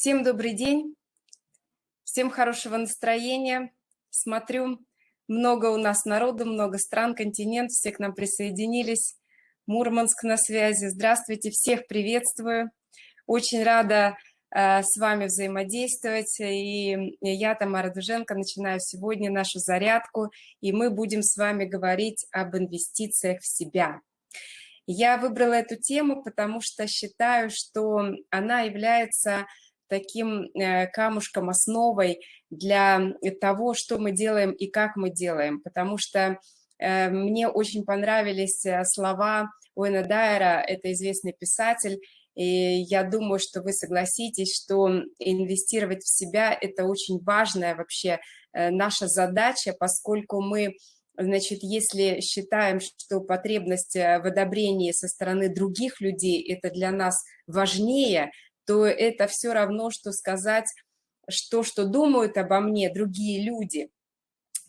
Всем добрый день, всем хорошего настроения. Смотрю, много у нас народу, много стран, континент, все к нам присоединились. Мурманск на связи. Здравствуйте, всех приветствую. Очень рада э, с вами взаимодействовать. И я, Тамара Дуженко, начинаю сегодня нашу зарядку, и мы будем с вами говорить об инвестициях в себя. Я выбрала эту тему, потому что считаю, что она является таким э, камушком, основой для того, что мы делаем и как мы делаем, потому что э, мне очень понравились э, слова Уэна Дайера, это известный писатель, и я думаю, что вы согласитесь, что инвестировать в себя – это очень важная вообще наша задача, поскольку мы, значит, если считаем, что потребность в одобрении со стороны других людей – это для нас важнее – то это все равно, что сказать, что, что думают обо мне другие люди,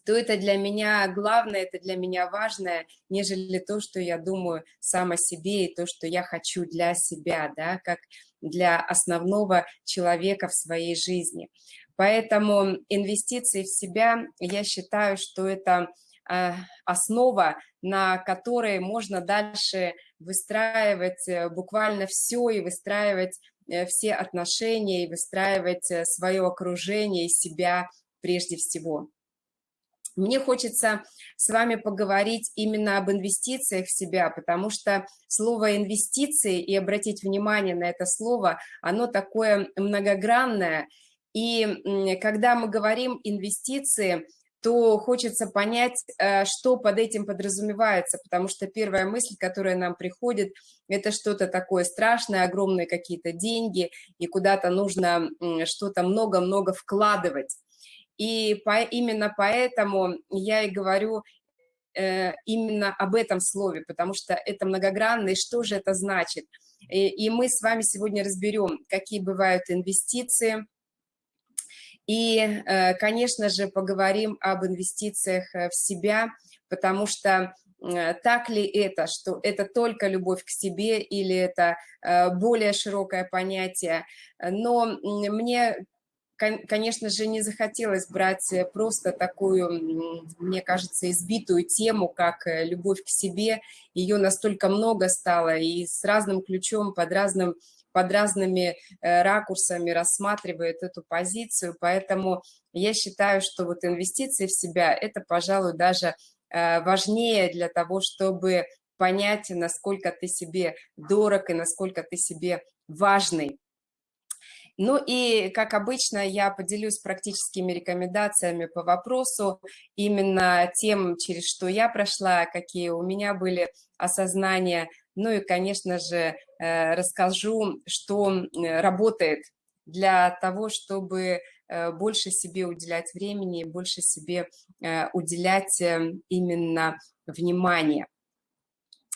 то это для меня главное, это для меня важное, нежели то, что я думаю сам о себе и то, что я хочу для себя, да, как для основного человека в своей жизни. Поэтому инвестиции в себя, я считаю, что это а, основа, на которой можно дальше выстраивать э, буквально все и выстраивать Э, все отношения и выстраивать э, свое окружение и себя прежде всего. Мне хочется с вами поговорить именно об инвестициях в себя, потому что слово «инвестиции» и обратить внимание на это слово, оно такое многогранное. И когда мы говорим «инвестиции», то хочется понять, э, что под этим подразумевается, потому что первая мысль, которая нам приходит, это что-то такое страшное, огромные какие-то деньги, и куда-то нужно что-то много-много вкладывать. И по, именно поэтому я и говорю э, именно об этом слове, потому что это многогранно, и что же это значит. И, и мы с вами сегодня разберем, какие бывают инвестиции – и, э, конечно же, поговорим об инвестициях э, в себя, потому что э, так ли это, что это только любовь к себе или это более широкое понятие. Но мне, конечно же, не захотелось брать просто такую, мне кажется, избитую тему, как любовь к себе. Ее настолько много стало и с разным ключом, под разным под разными э, ракурсами рассматривает эту позицию, поэтому я считаю, что вот инвестиции в себя – это, пожалуй, даже э, важнее для того, чтобы понять, насколько ты себе дорог и насколько ты себе важный. Ну и, как обычно, я поделюсь практическими рекомендациями по вопросу, именно тем, через что я прошла, какие у меня были осознания, ну и, конечно же, э, расскажу, что работает для того, чтобы э, больше себе уделять времени, больше себе э, уделять именно внимание.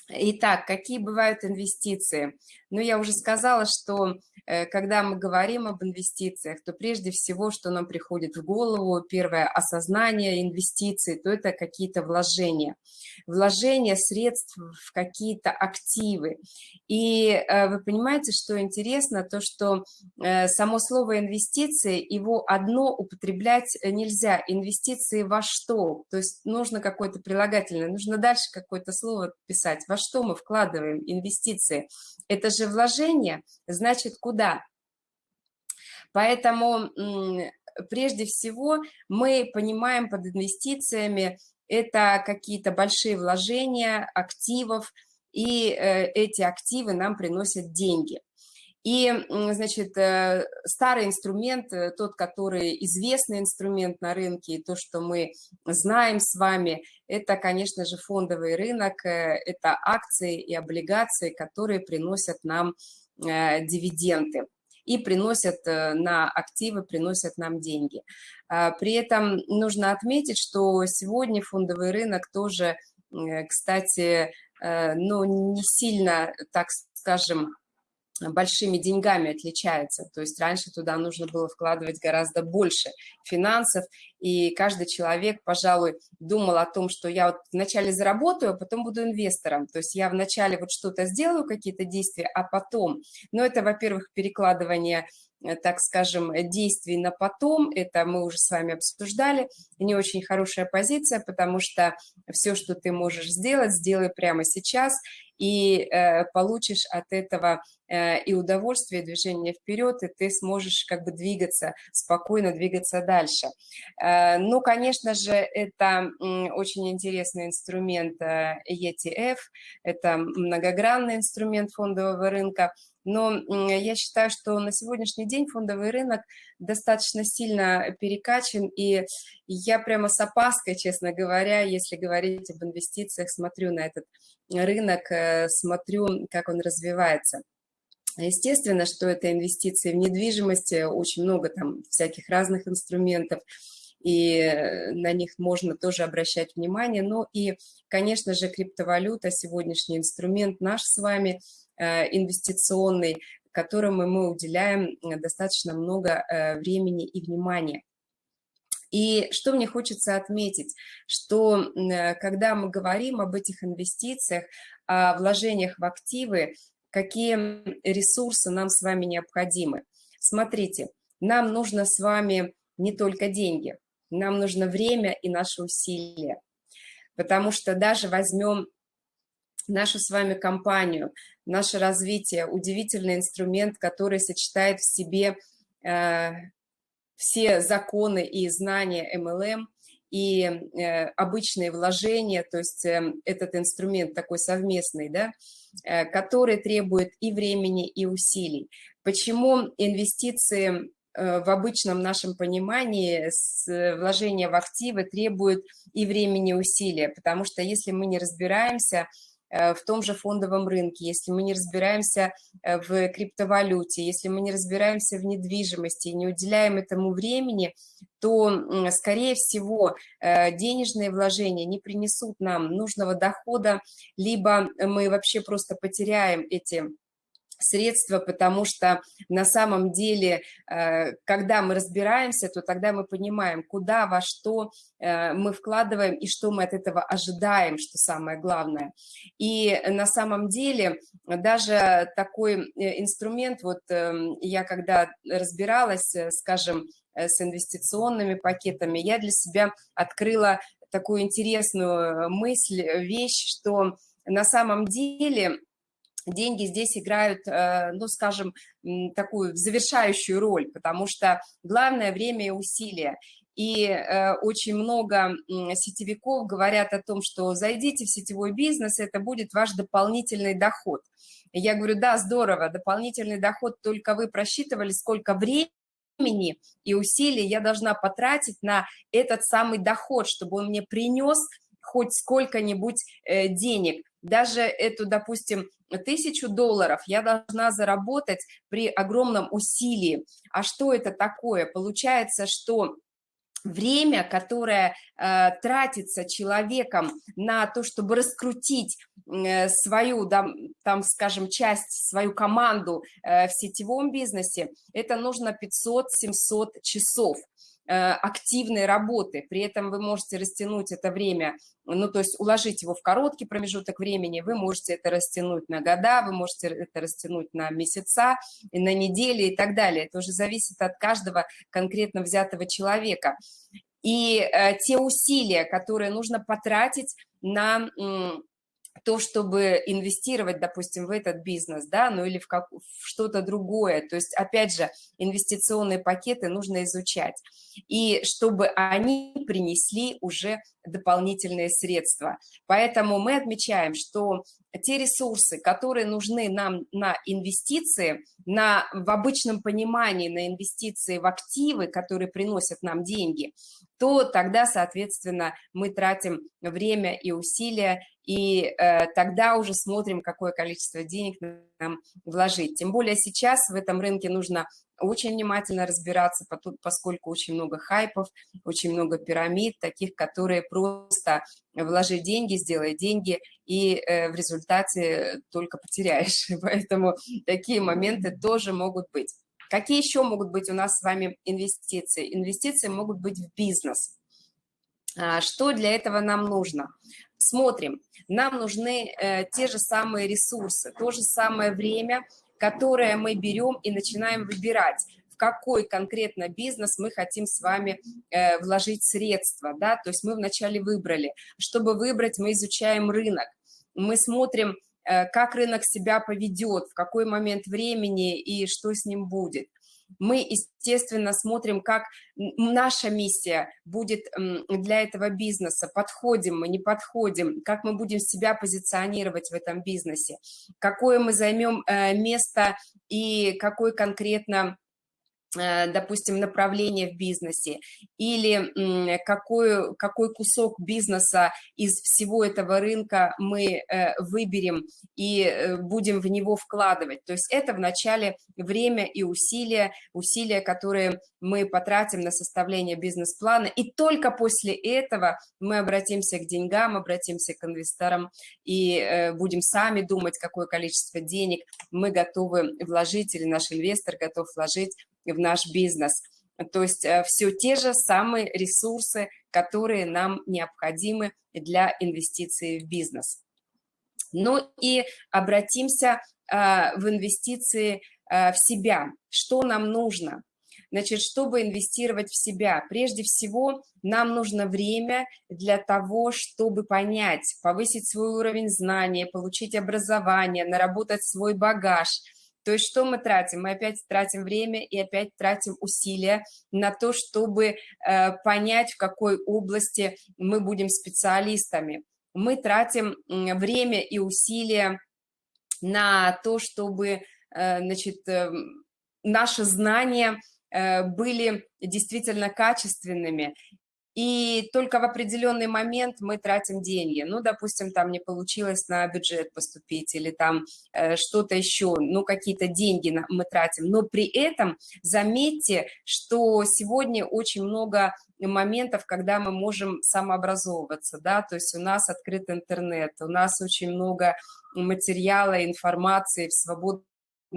Итак, какие бывают инвестиции? Ну, я уже сказала, что э, когда мы говорим об инвестициях, то прежде всего, что нам приходит в голову, первое осознание инвестиций, то это какие-то вложения. Вложения средств в какие-то активы. И э, вы понимаете, что интересно, то, что э, само слово инвестиции, его одно употреблять нельзя. Инвестиции во что? То есть нужно какое-то прилагательное, нужно дальше какое-то слово писать во что мы вкладываем инвестиции? Это же вложение, значит, куда? Поэтому прежде всего мы понимаем под инвестициями это какие-то большие вложения активов, и э, эти активы нам приносят деньги. И, значит, э, старый инструмент, э, тот, который известный инструмент на рынке, и то, что мы знаем с вами, это, конечно же, фондовый рынок, э, это акции и облигации, которые приносят нам дивиденды и приносят на активы, приносят нам деньги. А, при этом нужно отметить, что сегодня фондовый рынок тоже, кстати, ну, не сильно, так скажем, большими деньгами отличается. То есть раньше туда нужно было вкладывать гораздо больше финансов, и каждый человек, пожалуй, думал о том, что я вот вначале заработаю, а потом буду инвестором. То есть я вначале вот что-то сделаю, какие-то действия, а потом. Но это, во-первых, перекладывание Э, так скажем, действий на потом, это мы уже с вами обсуждали, не очень хорошая позиция, потому что все, что ты можешь сделать, сделай прямо сейчас, и э, получишь от этого э, и удовольствие, и движение вперед, и ты сможешь как бы двигаться, спокойно двигаться дальше. Э, ну, конечно же, это э, очень интересный инструмент э, ETF, это многогранный инструмент фондового рынка, но я считаю, что на сегодняшний день фондовый рынок достаточно сильно перекачан, и я прямо с опаской, честно говоря, если говорить об инвестициях, смотрю на этот рынок, э, смотрю, как он развивается. Естественно, что это инвестиции в недвижимость, очень много там всяких разных инструментов, и э, на них можно тоже обращать внимание. Ну и, конечно же, криптовалюта, сегодняшний инструмент наш с вами – Э, инвестиционный, которому мы уделяем э, достаточно много времени и внимания. И что мне хочется отметить, что когда мы говорим об этих инвестициях, о вложениях в активы, какие ресурсы нам с вами необходимы. Смотрите, нам нужно с вами не только деньги, нам нужно время и наши усилия. Потому что даже возьмем нашу с вами компанию, наше развитие, удивительный инструмент, который сочетает в себе э, все законы и знания MLM и э, обычные вложения, то есть э, этот инструмент такой совместный, да, э, который требует и времени, и усилий. Почему инвестиции в обычном нашем понимании э, вложения в активы требуют и времени, и усилия? Потому что если мы не разбираемся, Э, в том же фондовом рынке, если мы не разбираемся э, в криптовалюте, если мы не разбираемся в недвижимости и не уделяем этому времени, то, скорее всего, э, денежные вложения не принесут нам нужного дохода, либо мы вообще просто потеряем эти средства, потому что на самом деле, э, когда мы разбираемся, то тогда мы понимаем, куда, во что э, мы вкладываем и что мы от этого ожидаем, что самое главное. И на самом деле даже такой э, инструмент, вот эм, я когда разбиралась, скажем, с инвестиционными пакетами, я для себя открыла такую интересную мысль, вещь, что на самом деле деньги здесь играют, э, ну, скажем, такую завершающую роль, потому что главное время и усилия. И э, очень много сетевиков говорят о том, что зайдите в сетевой бизнес, это будет ваш дополнительный доход. Я говорю, да, здорово, дополнительный доход, только вы просчитывали, сколько времени и усилий я должна потратить на этот самый доход, чтобы он мне принес хоть сколько-нибудь э, денег. Даже эту, допустим, тысячу долларов я должна заработать при огромном усилии. А что это такое? Получается, что время, которое э, тратится человеком на то, чтобы раскрутить э, свою, да, там, скажем, часть, свою команду э, в сетевом бизнесе, это нужно 500-700 часов. Э, активной работы, при этом вы можете растянуть это время, ну, то есть уложить его в короткий промежуток времени, вы можете это растянуть на года, вы можете это растянуть на месяца, на недели и так далее. Это уже зависит от каждого конкретно взятого человека. И э, те усилия, которые нужно потратить на то, чтобы инвестировать, допустим, в этот бизнес, да, ну или в, как, в что-то другое. То есть, опять же, инвестиционные пакеты нужно изучать. И чтобы они принесли уже дополнительные средства. Поэтому мы отмечаем, что те ресурсы, которые нужны нам на инвестиции, на, в обычном понимании на инвестиции в активы, которые приносят нам деньги, то тогда, соответственно, мы тратим время и усилия, и э, тогда уже смотрим, какое количество денег нам вложить. Тем более сейчас в этом рынке нужно очень внимательно разбираться, поскольку очень много хайпов, очень много пирамид, таких, которые просто вложи деньги, сделай деньги, и э, в результате только потеряешь. Поэтому такие моменты тоже могут быть. Какие еще могут быть у нас с вами инвестиции? Инвестиции могут быть в бизнес. А, что для этого нам нужно? Смотрим, нам нужны э, те же самые ресурсы, то же самое время, которое мы берем и начинаем выбирать в какой конкретно бизнес мы хотим с вами э, вложить средства, да, то есть мы вначале выбрали. Чтобы выбрать, мы изучаем рынок, мы смотрим, как рынок себя поведет, в какой момент времени и что с ним будет. Мы, естественно, смотрим, как наша миссия будет для этого бизнеса, подходим мы, не подходим, как мы будем себя позиционировать в этом бизнесе, какое мы займем э, место и какой конкретно Э, допустим, направление в бизнесе, или какой, какой кусок бизнеса из всего этого рынка мы э, выберем и э, будем в него вкладывать. То есть это вначале время и усилия, усилия, которые мы потратим на составление бизнес-плана, и только после этого мы обратимся к деньгам, обратимся к инвесторам и будем сами думать, какое количество денег мы готовы вложить или наш инвестор готов вложить в наш бизнес. То есть э, все те же самые ресурсы, которые нам необходимы для инвестиций в бизнес. Ну и обратимся э, в инвестиции э, в себя. Что нам нужно? Значит, чтобы инвестировать в себя, прежде всего нам нужно время для того, чтобы понять, повысить свой уровень знания, получить образование, наработать свой багаж – то есть что мы тратим? Мы опять тратим время и опять тратим усилия на то, чтобы э, понять, в какой области мы будем специалистами. Мы тратим время и усилия на то, чтобы э, значит, э, наши знания были действительно качественными и только в определенный момент мы тратим деньги. Ну, допустим, там не получилось на бюджет поступить или там э, что-то еще, ну, какие-то деньги на, мы тратим. Но при этом заметьте, что сегодня очень много моментов, когда мы можем самообразовываться, да, то есть у нас открыт интернет, у нас очень много материала, информации в свободном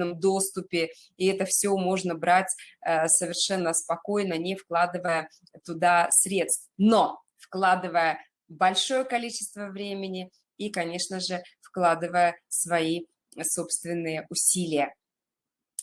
доступе, и это все можно брать э, совершенно спокойно, не вкладывая туда средств, но вкладывая большое количество времени и, конечно же, вкладывая свои собственные усилия.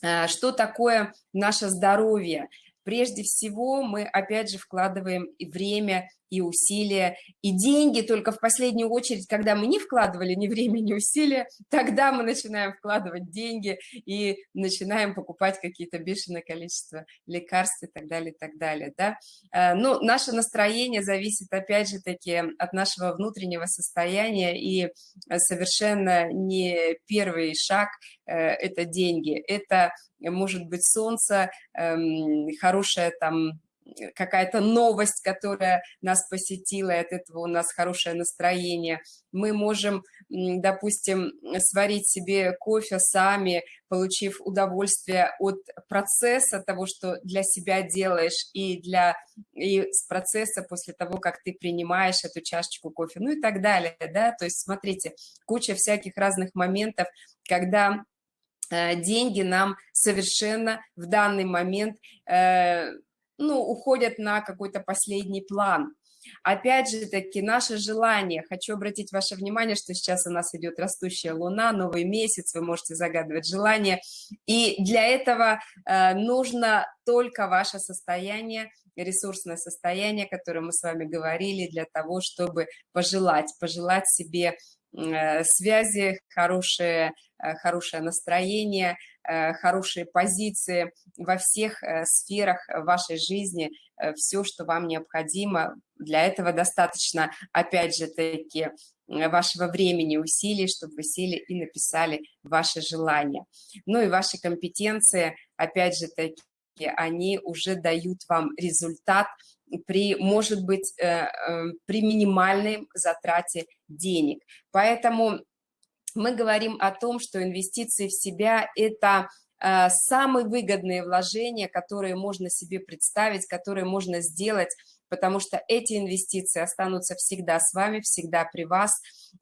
Э, что такое наше здоровье? Прежде всего мы, опять же, вкладываем и время, и усилия, и деньги. Только в последнюю очередь, когда мы не вкладывали ни время, ни усилия, тогда мы начинаем вкладывать деньги и начинаем покупать какие-то бешеное количество лекарств и так далее, и так далее, да. Э, ну, наше настроение зависит, опять же таки, от нашего внутреннего состояния, и совершенно не первый шаг э, – это деньги, это может быть солнце, эм, хорошая там какая-то новость, которая нас посетила, от этого у нас хорошее настроение. Мы можем, допустим, сварить себе кофе сами, получив удовольствие от процесса того, что для себя делаешь, и, для, и с процесса после того, как ты принимаешь эту чашечку кофе, ну и так далее, да, то есть смотрите, куча всяких разных моментов, когда э, деньги нам совершенно в данный момент э, ну, уходят на какой-то последний план. Опять же таки, наше желание, хочу обратить ваше внимание, что сейчас у нас идет растущая луна, новый месяц, вы можете загадывать желание, и для этого э, нужно только ваше состояние, ресурсное состояние, о котором мы с вами говорили, для того, чтобы пожелать, пожелать себе э, связи, хорошее, э, хорошее настроение, Э, хорошие позиции во всех э, сферах вашей жизни, э, все, что вам необходимо. Для этого достаточно, опять же таки, вашего времени, усилий, чтобы вы сели и написали ваши желания. Ну и ваши компетенции, опять же таки, они уже дают вам результат при, может быть, э, при минимальной затрате денег. Поэтому мы говорим о том, что инвестиции в себя – это самые выгодные вложения, которые можно себе представить, которые можно сделать потому что эти инвестиции останутся всегда с вами, всегда при вас,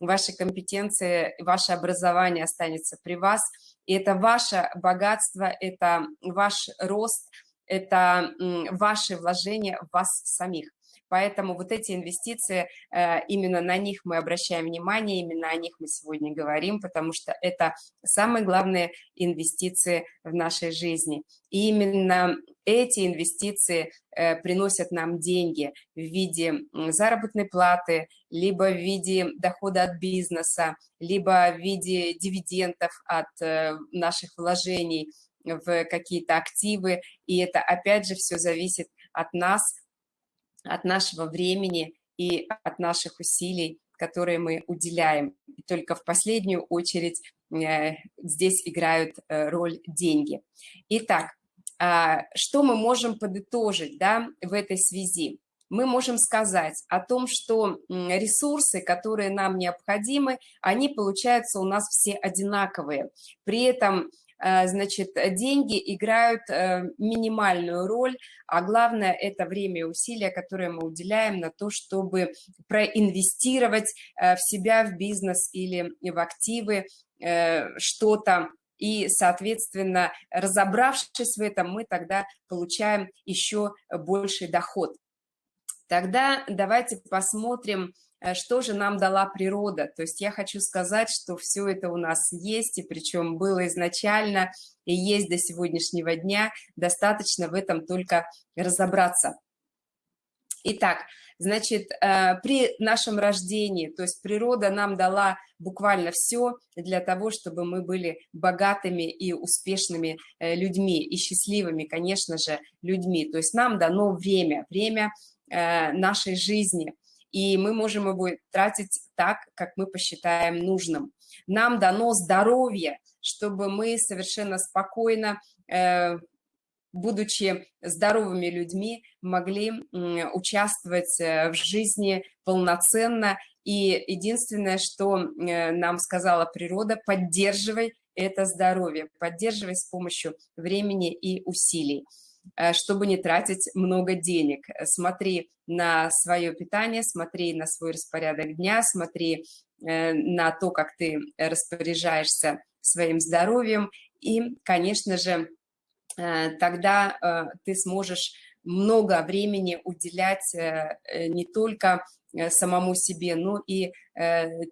ваши компетенции, ваше образование останется при вас, и это ваше богатство, это ваш рост, это ваши вложения в вас самих. Поэтому вот эти инвестиции, э, именно на них мы обращаем внимание, именно о них мы сегодня говорим, потому что это самые главные инвестиции в нашей жизни. И именно эти инвестиции э, приносят нам деньги в виде заработной платы, либо в виде дохода от бизнеса, либо в виде дивидендов от э, наших вложений в какие-то активы. И это, опять же, все зависит от нас, от нашего времени и от наших усилий, которые мы уделяем. И только в последнюю очередь э, здесь играют э, роль деньги. Итак, а, что мы можем подытожить да, в этой связи? Мы можем сказать о том, что ресурсы, которые нам необходимы, они получаются у нас все одинаковые. При этом значит, деньги играют э, минимальную роль, а главное – это время и усилия, которые мы уделяем на то, чтобы проинвестировать э, в себя, в бизнес или в активы, что-то, и, соответственно, разобравшись в этом, мы тогда получаем еще больший доход. Тогда давайте посмотрим, Э, что же нам дала природа. То есть я хочу сказать, что все это у нас есть, и причем было изначально, и есть до сегодняшнего дня. Достаточно в этом только разобраться. Итак, значит, э, при нашем рождении, то есть природа нам дала буквально все для того, чтобы мы были богатыми и успешными э, людьми, и счастливыми, конечно же, людьми. То есть нам дано время, время нашей жизни – и мы можем его тратить так, как мы посчитаем нужным. Нам дано здоровье, чтобы мы совершенно спокойно, э, будучи здоровыми людьми, могли участвовать э, в жизни полноценно. И единственное, что э, нам сказала природа, поддерживай это здоровье, поддерживай с помощью времени и усилий. Э, чтобы не тратить много денег. Смотри на свое питание, смотри на свой распорядок дня, смотри э, на то, как ты распоряжаешься своим здоровьем, и, конечно же, э, тогда ты сможешь много времени уделять не только самому себе, но и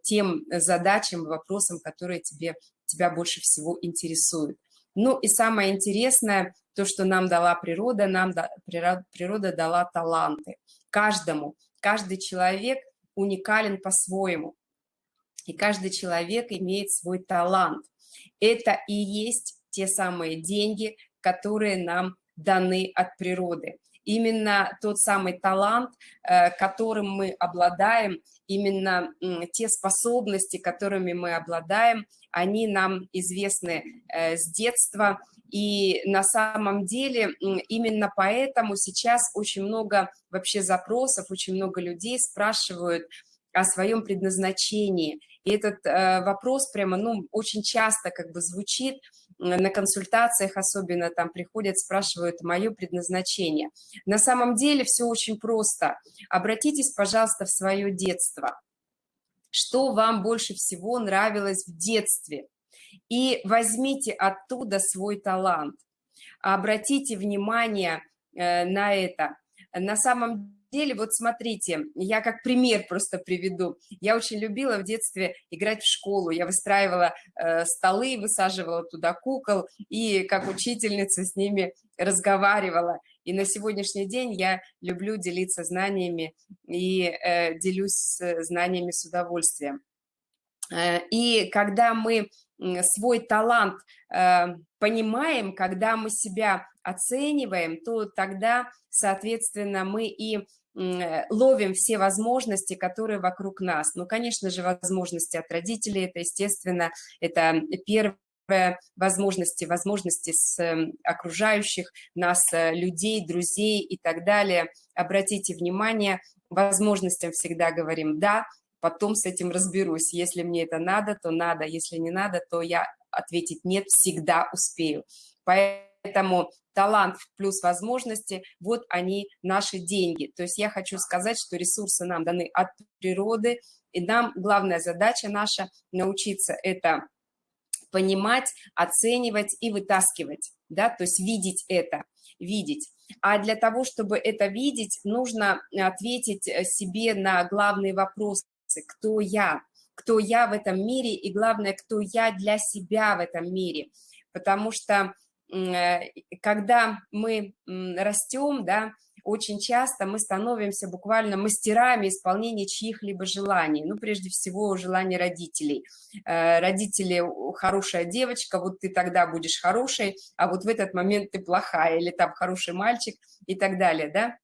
тем задачам, вопросам, которые тебе, тебя больше всего интересуют. Ну и самое интересное, то, что нам дала природа, нам да, природа дала таланты. Каждому, каждый человек уникален по-своему. И каждый человек имеет свой талант. Это и есть те самые деньги, которые нам даны от природы. Именно тот самый талант, э, которым мы обладаем, именно те способности, которыми мы обладаем, они нам известны э, с детства, и на самом деле именно поэтому сейчас очень много вообще запросов, очень много людей спрашивают о своем предназначении. И этот э, вопрос прямо, ну, очень часто как бы звучит на консультациях, особенно там приходят, спрашивают мое предназначение. На самом деле все очень просто. Обратитесь, пожалуйста, в свое детство. Что вам больше всего нравилось в детстве? и возьмите оттуда свой талант. Обратите внимание э, на это. На самом деле, вот смотрите, я как пример просто приведу. Я очень любила в детстве играть в школу. Я выстраивала э, столы, высаживала туда кукол и как учительница с ними разговаривала. И на сегодняшний день я люблю делиться знаниями и э, делюсь знаниями с удовольствием. Э, и когда мы свой талант э, понимаем, когда мы себя оцениваем, то тогда, соответственно, мы и ловим все возможности, которые вокруг нас. Ну, конечно же, возможности от родителей, это, естественно, это первое возможности, возможности с эм, окружающих нас э, людей, друзей и так далее. Обратите внимание, возможностям всегда говорим «да», потом с этим разберусь. Если мне это надо, то надо, если не надо, то я ответить «нет» всегда успею. Поэтому талант плюс возможности, вот они наши деньги. То есть я хочу сказать, что ресурсы нам даны от природы, и нам главная задача наша научиться это понимать, оценивать и вытаскивать, да, то есть видеть это, видеть. А для того, чтобы это видеть, нужно ответить себе на главные вопросы, кто я, кто я в этом мире, и главное, кто я для себя в этом мире. Потому что Э, когда мы растем, да, очень часто мы становимся буквально мастерами исполнения чьих-либо желаний. Ну, прежде всего, желаний родителей. Э, родители, хорошая девочка, вот ты тогда будешь хорошей, а вот в этот момент ты плохая, или там хороший мальчик и так далее, да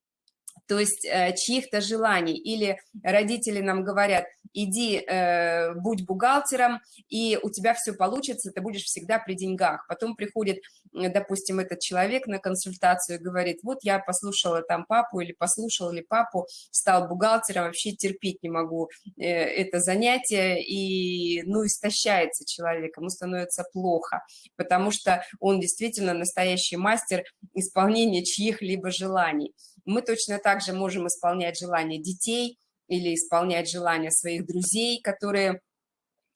то есть э, чьих-то желаний. Или родители нам говорят, иди, э, будь бухгалтером, и у тебя все получится, ты будешь всегда при деньгах. Потом приходит, допустим, этот человек на консультацию и говорит, вот я послушала там папу или послушал ли папу, стал бухгалтером, вообще терпеть не могу э, это занятие, и, ну, истощается человек, ему становится плохо, потому что он действительно настоящий мастер исполнения чьих-либо желаний. Мы точно так же можем исполнять желания детей или исполнять желания своих друзей, которые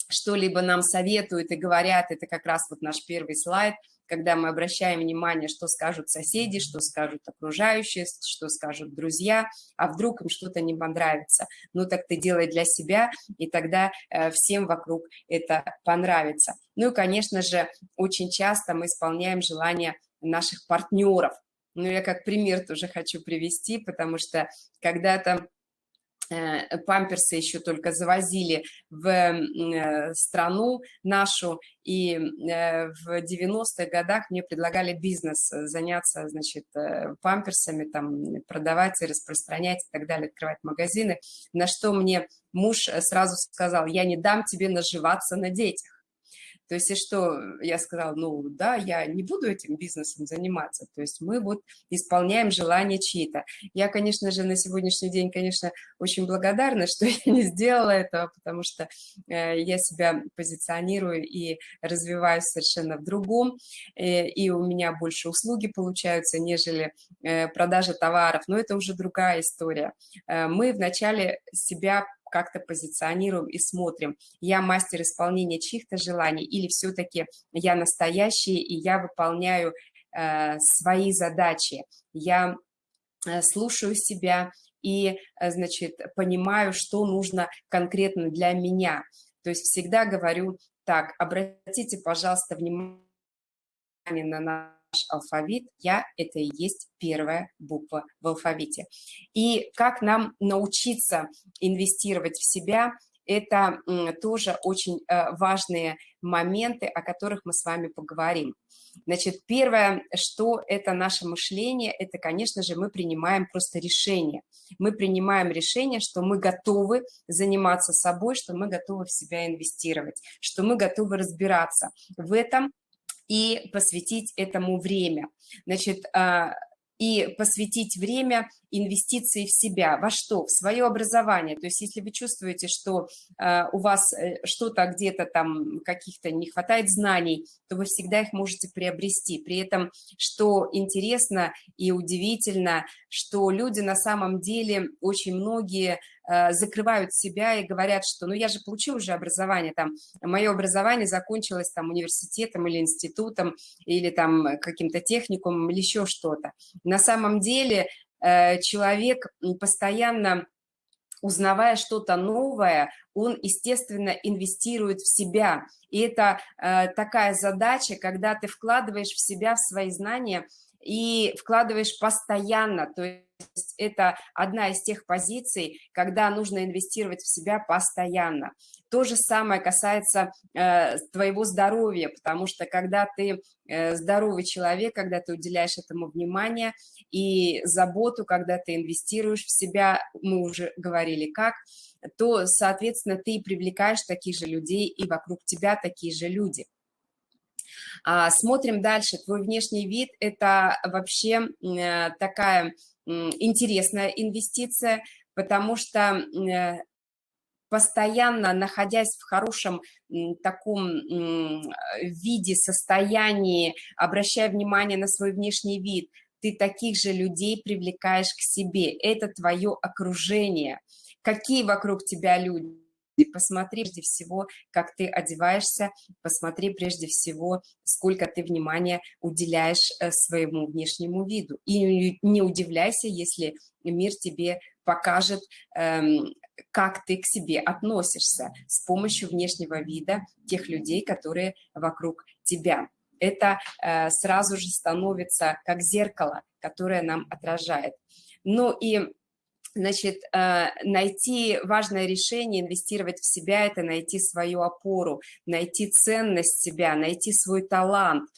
что-либо нам советуют и говорят, это как раз вот наш первый слайд, когда мы обращаем внимание, что скажут соседи, что скажут окружающие, что скажут друзья, а вдруг им что-то не понравится. Ну так ты делай для себя, и тогда э, всем вокруг это понравится. Ну и, конечно же, очень часто мы исполняем желания наших партнеров, ну, я как пример тоже хочу привести, потому что когда-то э, памперсы еще только завозили в э, страну нашу, и э, в 90-х годах мне предлагали бизнес, заняться, значит, памперсами, там, продавать и распространять и так далее, открывать магазины, на что мне муж сразу сказал, я не дам тебе наживаться на детях. То есть, и что я сказала, ну да, я не буду этим бизнесом заниматься. То есть мы вот исполняем желания чьи-то. Я, конечно же, на сегодняшний день, конечно, очень благодарна, что я не сделала этого, потому что э, я себя позиционирую и развиваюсь совершенно в другом, э, и у меня больше услуги получаются, нежели э, продажа товаров, но это уже другая история. Мы вначале себя как-то позиционируем и смотрим, я мастер исполнения чьих-то желаний или все-таки я настоящий и я выполняю э, свои задачи, я э, слушаю себя и, э, значит, понимаю, что нужно конкретно для меня. То есть всегда говорю так, обратите, пожалуйста, внимание на алфавит, я – это и есть первая буква в алфавите. И как нам научиться инвестировать в себя – это тоже очень э, важные моменты, о которых мы с вами поговорим. Значит, первое, что это наше мышление, это, конечно же, мы принимаем просто решение. Мы принимаем решение, что мы готовы заниматься собой, что мы готовы в себя инвестировать, что мы готовы разбираться в этом, и посвятить этому время. Значит, а, и посвятить время инвестиции в себя. Во что? В свое образование. То есть если вы чувствуете, что э, у вас э, что-то где-то там каких-то не хватает знаний, то вы всегда их можете приобрести. При этом, что интересно и удивительно, что люди на самом деле, очень многие э, закрывают себя и говорят, что ну я же получил уже образование, там, мое образование закончилось там университетом или институтом, или там каким-то техникумом, или еще что-то. На самом деле человек постоянно узнавая что-то новое, он, естественно, инвестирует в себя. И это э, такая задача, когда ты вкладываешь в себя, в свои знания и вкладываешь постоянно. То это одна из тех позиций, когда нужно инвестировать в себя постоянно. То же самое касается э, твоего здоровья, потому что когда ты э, здоровый человек, когда ты уделяешь этому внимание и заботу, когда ты инвестируешь в себя, мы уже говорили как, то, соответственно, ты привлекаешь таких же людей, и вокруг тебя такие же люди. А, смотрим дальше. Твой внешний вид – это вообще э, такая интересная инвестиция, потому что э, постоянно находясь в хорошем таком виде, состоянии, обращая внимание на свой внешний вид, ты таких же людей привлекаешь к себе. Это твое окружение. Какие вокруг тебя люди? Посмотри прежде всего, как ты одеваешься, посмотри прежде всего, сколько ты внимания уделяешь э, своему внешнему виду. И не удивляйся, если мир тебе покажет, эм, как ты к себе относишься с помощью внешнего вида тех людей, которые вокруг тебя. Это э, сразу же становится как зеркало, которое нам отражает. Ну и Значит, э, найти важное решение, инвестировать в себя – это найти свою опору, найти ценность себя, найти свой талант.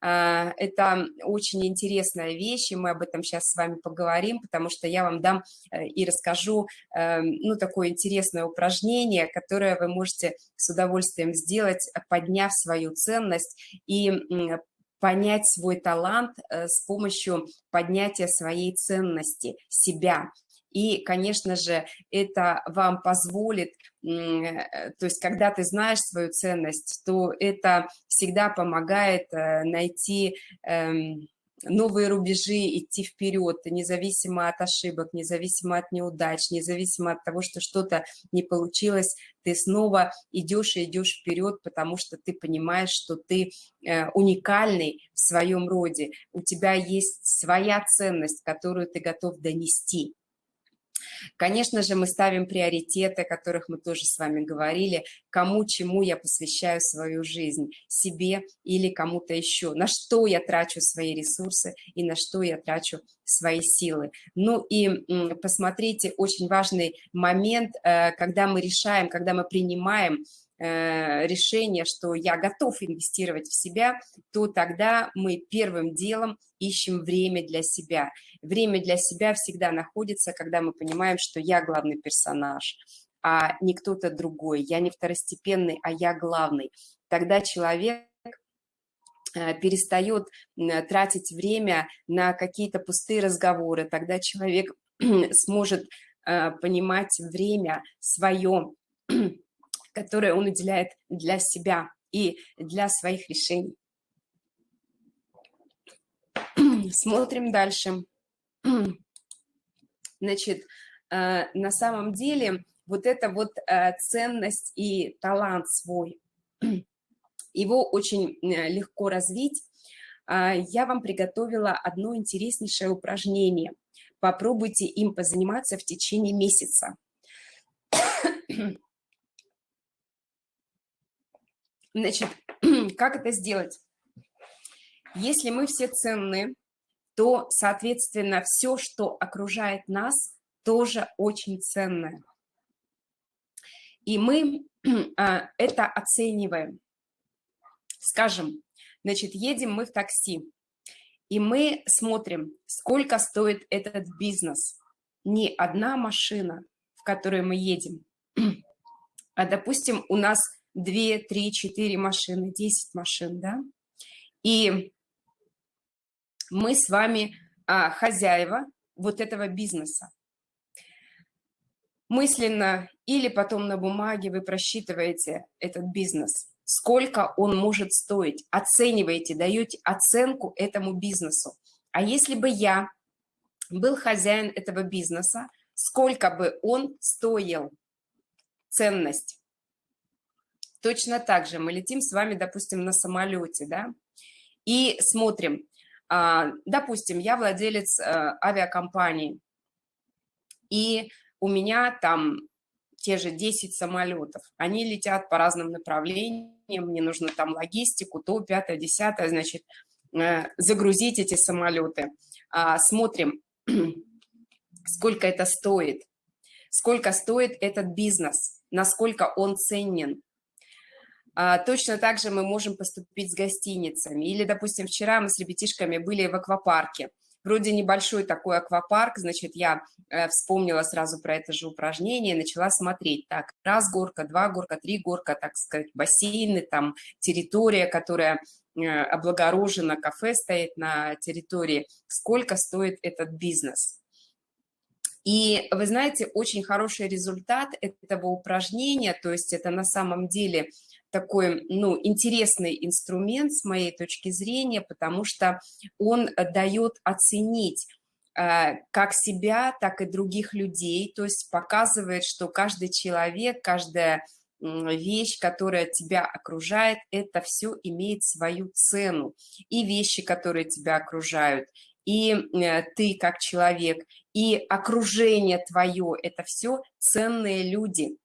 Э, это очень интересная вещь, и мы об этом сейчас с вами поговорим, потому что я вам дам э, и расскажу ну, такое интересное упражнение, которое вы можете с удовольствием сделать, подняв свою ценность и понять свой талант с помощью поднятия своей ценности, себя. И, конечно же, это вам позволит, э, то есть когда ты знаешь свою ценность, то это всегда помогает э, найти эм, новые рубежи, идти вперед, независимо от ошибок, независимо от неудач, независимо от того, что что-то не получилось, ты снова идешь и идешь вперед, потому что ты понимаешь, что ты э, уникальный в своем роде, у тебя есть своя ценность, которую ты готов донести. Конечно же, мы ставим приоритеты, о которых мы тоже с вами говорили, кому, чему я посвящаю свою жизнь, себе или кому-то еще, на что я трачу свои ресурсы и на что я трачу свои силы. Ну и посмотрите, очень важный момент, э, когда мы решаем, когда мы принимаем решение, что я готов инвестировать в себя, то тогда мы первым делом ищем время для себя. Время для себя всегда находится, когда мы понимаем, что я главный персонаж, а не кто-то другой. Я не второстепенный, а я главный. Тогда человек э, перестает тратить время на какие-то пустые разговоры, тогда человек сможет э, понимать время свое, которое он уделяет для себя и для своих решений. Смотрим дальше. Значит, э, на самом деле вот эта вот э, ценность и талант свой, его очень э, легко развить. А, я вам приготовила одно интереснейшее упражнение. Попробуйте им позаниматься в течение месяца. Значит, как это сделать? Если мы все ценны, то, соответственно, все, что окружает нас, тоже очень ценное. И мы а, это оцениваем. Скажем, значит, едем мы в такси, и мы смотрим, сколько стоит этот бизнес. Не одна машина, в которой мы едем, а, допустим, у нас 2, 3, 4 машины, 10 машин, да? И мы с вами а, хозяева вот этого бизнеса. Мысленно или потом на бумаге вы просчитываете этот бизнес, сколько он может стоить, оцениваете, даете оценку этому бизнесу. А если бы я был хозяин этого бизнеса, сколько бы он стоил, ценность. Точно так же мы летим с вами, допустим, на самолете, да, и смотрим, а, допустим, я владелец э, авиакомпании, и у меня там те же 10 самолетов, они летят по разным направлениям, мне нужно там логистику, то, пятое, десятое, значит, э, загрузить эти самолеты. А, смотрим, сколько это стоит, сколько стоит этот бизнес, насколько он ценен, точно так же мы можем поступить с гостиницами. Или, допустим, вчера мы с ребятишками были в аквапарке. вроде небольшой такой аквапарк, значит, я э, вспомнила сразу про это же упражнение, начала смотреть, так, раз горка, два горка, три горка, так сказать, бассейны, там, территория, которая э, облагорожена, кафе стоит на территории, сколько стоит этот бизнес. И вы знаете, очень хороший результат этого упражнения, то есть это на самом деле такой, ну, интересный инструмент с моей точки зрения, потому что он дает оценить э, как себя, так и других людей, то есть показывает, что каждый человек, каждая вещь, которая тебя окружает, это все имеет свою цену. И вещи, которые тебя окружают, и э, ты как человек, и окружение твое – это все ценные люди.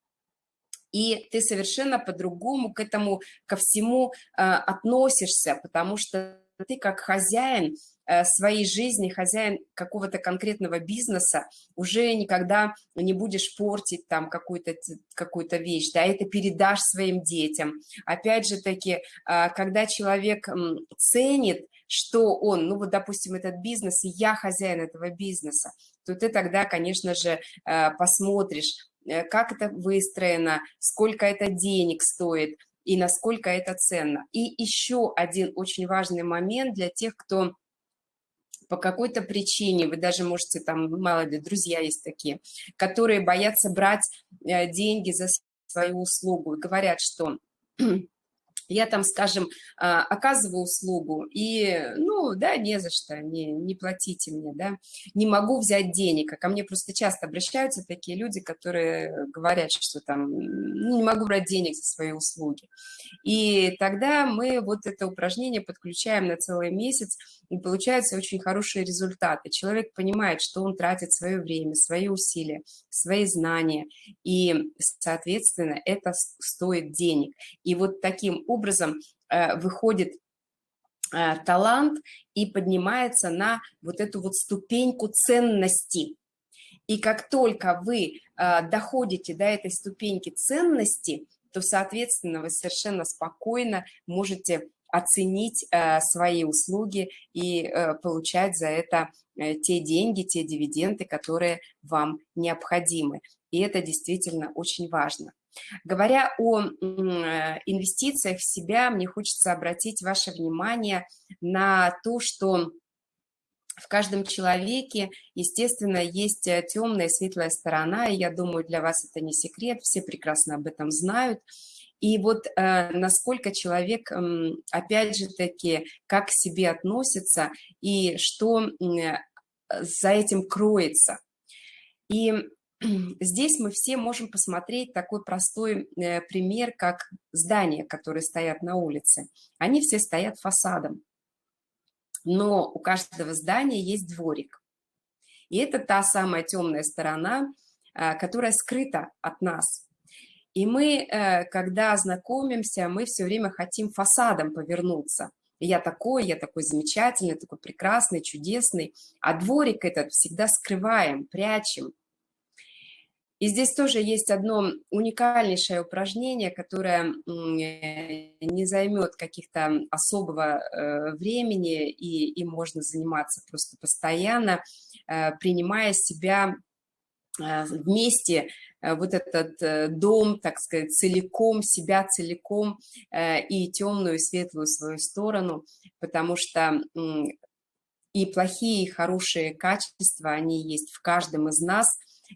И ты совершенно по-другому к этому, ко всему э, относишься, потому что ты как хозяин э, своей жизни, хозяин какого-то конкретного бизнеса, уже никогда не будешь портить там какую-то какую, -то, вещь, да, это передашь своим детям. Опять же таки, э, когда человек ценит, что он, ну вот, допустим, этот бизнес, и я хозяин этого бизнеса, то ты тогда, конечно же, э, посмотришь, как это выстроено, сколько это денег стоит и насколько это ценно. И еще один очень важный момент для тех, кто по какой-то причине, вы даже можете, там, мало ли, друзья есть такие, которые боятся брать э, деньги за свою услугу и говорят, что я там, скажем, а, оказываю услугу, и, ну, да, не за что, не, не платите мне, да, не могу взять денег, а ко мне просто часто обращаются такие люди, которые говорят, что там, ну, не могу брать денег за свои услуги. И тогда мы вот это упражнение подключаем на целый месяц, и получаются очень хорошие результаты. Человек понимает, что он тратит свое время, свои усилия, свои знания, и, соответственно, это стоит денег. И вот таким образом э, выходит э, талант и поднимается на вот эту вот ступеньку ценности. И как только вы э, доходите до этой ступеньки ценности, то, соответственно, вы совершенно спокойно можете оценить э, свои услуги и э, получать за это э, те деньги, те дивиденды, которые вам необходимы. И это действительно очень важно. Говоря о инвестициях в себя, мне хочется обратить ваше внимание на то, что в каждом человеке, естественно, есть темная и светлая сторона, и я думаю, для вас это не секрет, все прекрасно об этом знают. И вот э, насколько человек, э, опять же таки, как к себе относится и что э, за этим кроется. И здесь мы все можем посмотреть такой простой э, пример, как здания, которые стоят на улице. Они все стоят фасадом, но у каждого здания есть дворик. И это та самая темная сторона, э, которая скрыта от нас. И мы, э, когда знакомимся, мы все время хотим фасадом повернуться. Я такой, я такой замечательный, такой прекрасный, чудесный. А дворик этот всегда скрываем, прячем. И здесь тоже есть одно уникальнейшее упражнение, которое не займет каких-то особого э, времени, и им можно заниматься просто постоянно, э, принимая себя вместе Э, вот этот э, дом, так сказать, целиком, себя целиком э, и темную, и светлую свою сторону, потому что и плохие, и хорошие качества, они есть в каждом из нас,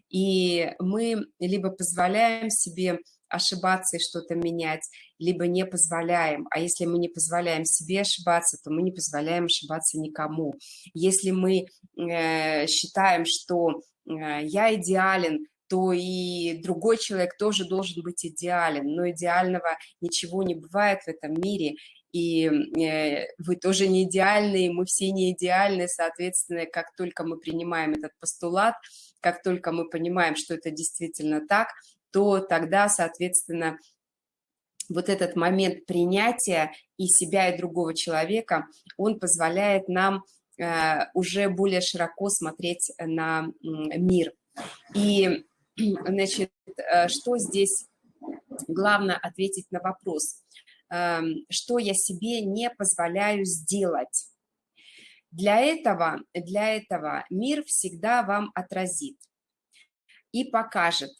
и мы либо позволяем себе ошибаться и что-то менять, либо не позволяем. А если мы не позволяем себе ошибаться, то мы не позволяем ошибаться никому. Если мы э, считаем, что э, я идеален, то и другой человек тоже должен быть идеален. Но идеального ничего не бывает в этом мире, и э, вы тоже не идеальны, мы все не идеальны, соответственно, как только мы принимаем этот постулат, как только мы понимаем, что это действительно так, то тогда, соответственно, вот этот момент принятия и себя, и другого человека, он позволяет нам э, уже более широко смотреть на мир. И Значит, э, что здесь главное ответить на вопрос, эм, что я себе не позволяю сделать. Для этого, для этого мир всегда вам отразит и покажет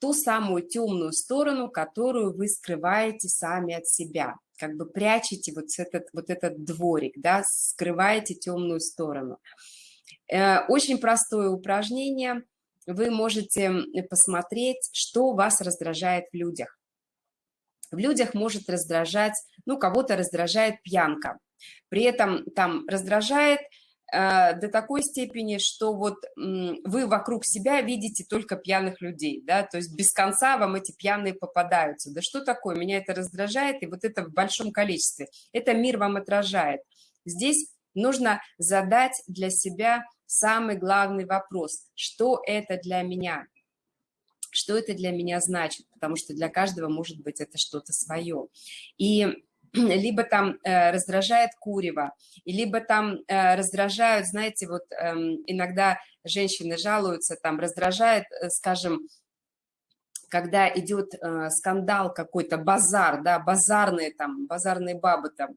ту самую темную сторону, которую вы скрываете сами от себя, как бы прячете вот этот, вот этот дворик, да, скрываете темную сторону. Э, очень простое упражнение, вы можете посмотреть, что вас раздражает в людях. В людях может раздражать, ну, кого-то раздражает пьянка, при этом там раздражает Э, до такой степени, что вот вы вокруг себя видите только пьяных людей, да, то есть без конца вам эти пьяные попадаются. Да что такое? Меня это раздражает, и вот это в большом количестве. Это мир вам отражает. Здесь нужно задать для себя самый главный вопрос. Что это для меня? Что это для меня значит? Потому что для каждого может быть это что-то свое. И либо там э, раздражает курево, либо там э, раздражают, знаете, вот э, иногда женщины жалуются, там раздражает, э, скажем, когда идет э, скандал какой-то, базар, да, базарные там, базарные бабы, там,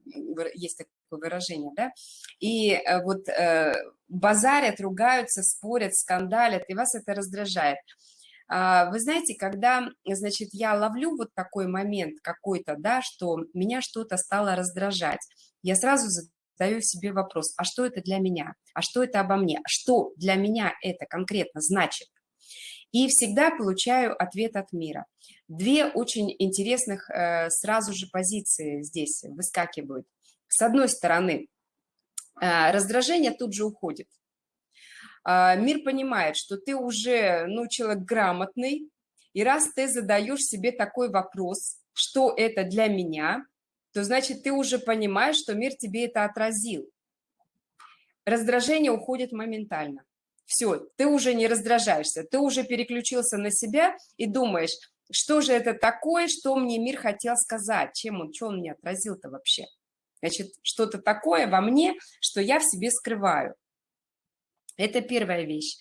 есть такое выражение, да, и э, вот э, базарят, ругаются, спорят, скандалят, и вас это раздражает. А, вы знаете, когда, значит, я ловлю вот такой момент какой-то, да, что меня что-то стало раздражать, я сразу задаю себе вопрос, а что это для меня? А что это обо мне? Что для меня это конкретно значит? И всегда получаю ответ от мира. Две очень интересных э, сразу же позиции здесь выскакивают. С одной стороны, э, раздражение тут же уходит. А, мир понимает, что ты уже, ну, человек грамотный, и раз ты задаешь себе такой вопрос, что это для меня, то значит ты уже понимаешь, что мир тебе это отразил. Раздражение уходит моментально. Все, ты уже не раздражаешься, ты уже переключился на себя и думаешь, что же это такое, что мне мир хотел сказать, чем он, что он мне отразил-то вообще. Значит, что-то такое во мне, что я в себе скрываю. Это первая вещь.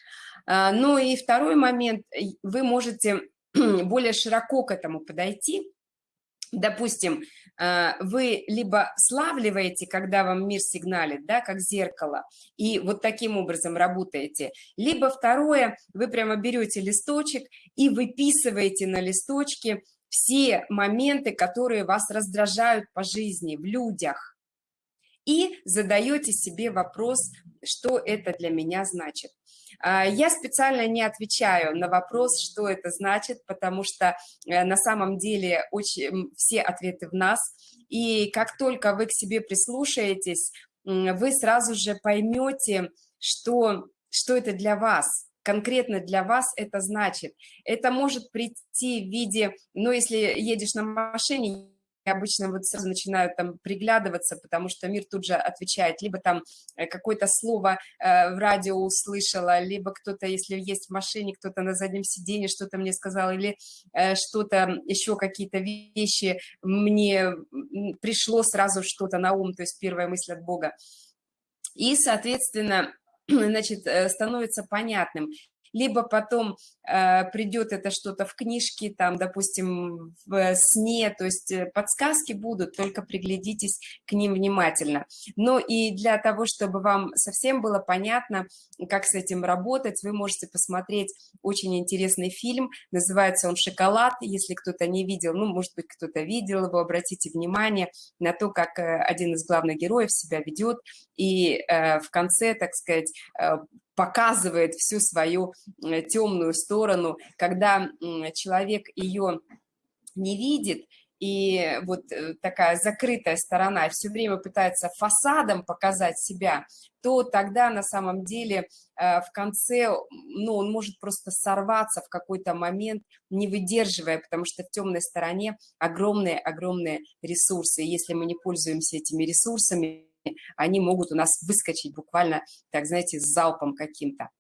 А, ну и второй момент, вы можете более широко к этому подойти. Допустим, а, вы либо славливаете, когда вам мир сигналит, да, как зеркало, и вот таким образом работаете, либо второе, вы прямо берете листочек и выписываете на листочке все моменты, которые вас раздражают по жизни, в людях, и задаете себе вопрос, что это для меня значит. А, я специально не отвечаю на вопрос, что это значит, потому что э, на самом деле очень, все ответы в нас. И как только вы к себе прислушаетесь, вы сразу же поймете, что, что это для вас, конкретно для вас это значит. Это может прийти в виде, ну, если едешь на машине, обычно вот сразу начинают там приглядываться, потому что мир тут же отвечает, либо там э, какое-то слово э, в радио услышала, либо кто-то, если есть в машине, кто-то на заднем сиденье что-то мне сказал, или э, что-то, еще какие-то вещи мне пришло сразу что-то на ум, то есть первая мысль от Бога. И, соответственно, значит, становится понятным, либо потом э, придет это что-то в книжке, там, допустим, в сне, то есть э, подсказки будут, только приглядитесь к ним внимательно. Но и для того, чтобы вам совсем было понятно, как с этим работать, вы можете посмотреть очень интересный фильм, называется он «Шоколад», если кто-то не видел, ну, может быть, кто-то видел его, обратите внимание на то, как э, один из главных героев себя ведет, и э, в конце, так сказать, э, показывает всю свою э, темную сторону, когда человек ее не видит, и вот э, такая закрытая сторона все время пытается фасадом показать себя, то тогда на самом деле э, в конце, ну, он может просто сорваться в какой-то момент, не выдерживая, потому что в темной стороне огромные-огромные ресурсы. Если мы не пользуемся этими ресурсами, они могут у нас выскочить буквально, так знаете, с залпом каким-то.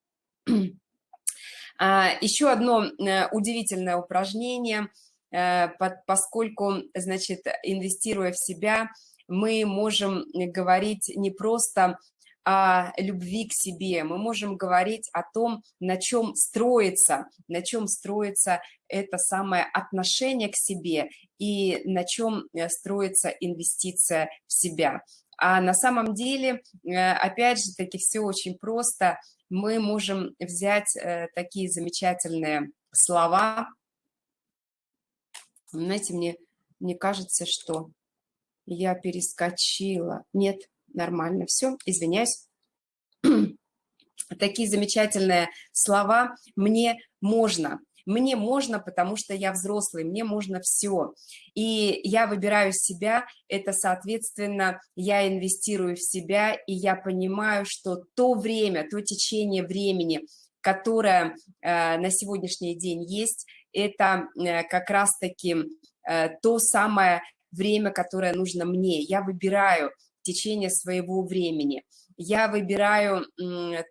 А, еще одно э, удивительное упражнение, э, поскольку, значит, инвестируя в себя, мы можем говорить не просто о любви к себе, мы можем говорить о том, на чем строится, на чем строится это самое отношение к себе и на чем э, строится инвестиция в себя. А на самом деле, э, опять же таки, все очень просто. Мы можем взять э, такие замечательные слова. Знаете, мне, мне кажется, что я перескочила. Нет, нормально, все, извиняюсь. Такие замечательные слова «мне можно». Мне можно, потому что я взрослый, мне можно все. И я выбираю себя, это, соответственно, я инвестирую в себя, и я понимаю, что то время, то течение времени, которое э, на сегодняшний день есть, это э, как раз-таки э, то самое время, которое нужно мне. Я выбираю течение своего времени. Я выбираю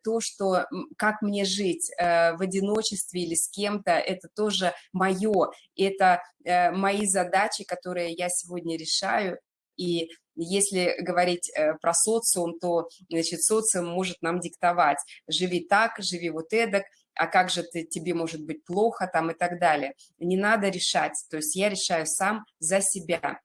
то, что, как мне жить э, в одиночестве или с кем-то, это тоже мое, это э, мои задачи, которые я сегодня решаю, и если говорить э, про социум, то, значит, социум может нам диктовать, живи так, живи вот эдак, а как же ты, тебе может быть плохо там и так далее. Не надо решать, то есть я решаю сам за себя.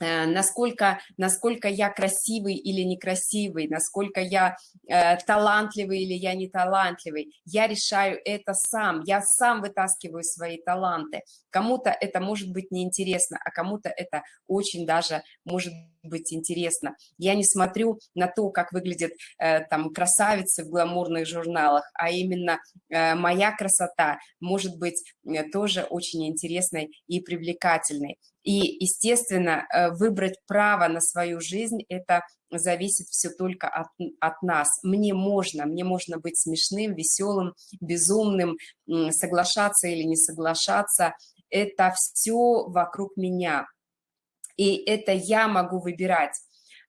Э, насколько, насколько я красивый или некрасивый, насколько я э, талантливый или я не талантливый. Я решаю это сам, я сам вытаскиваю свои таланты. Кому-то это может быть неинтересно, а кому-то это очень даже может быть интересно. Я не смотрю на то, как выглядят э, там красавицы в гламурных журналах, а именно э, моя красота может быть э, тоже очень интересной и привлекательной. И, естественно, э, выбрать право на свою жизнь – это зависит все только от, от нас. Мне можно, мне можно быть смешным, веселым, безумным, соглашаться или не соглашаться. Это все вокруг меня. И это я могу выбирать.